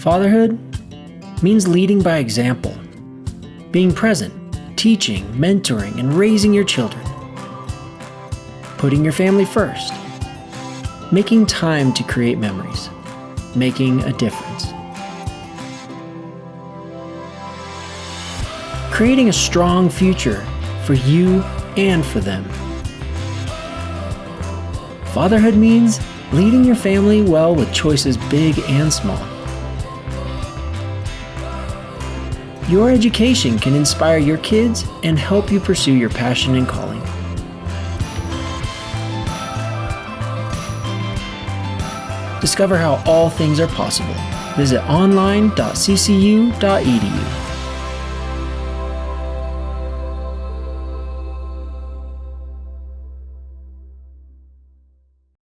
Fatherhood means leading by example, being present, teaching, mentoring, and raising your children, putting your family first, making time to create memories, making a difference. Creating a strong future for you and for them. Fatherhood means leading your family well with choices big and small. Your education can inspire your kids and help you pursue your passion and calling. Discover how all things are possible. Visit online.ccu.edu.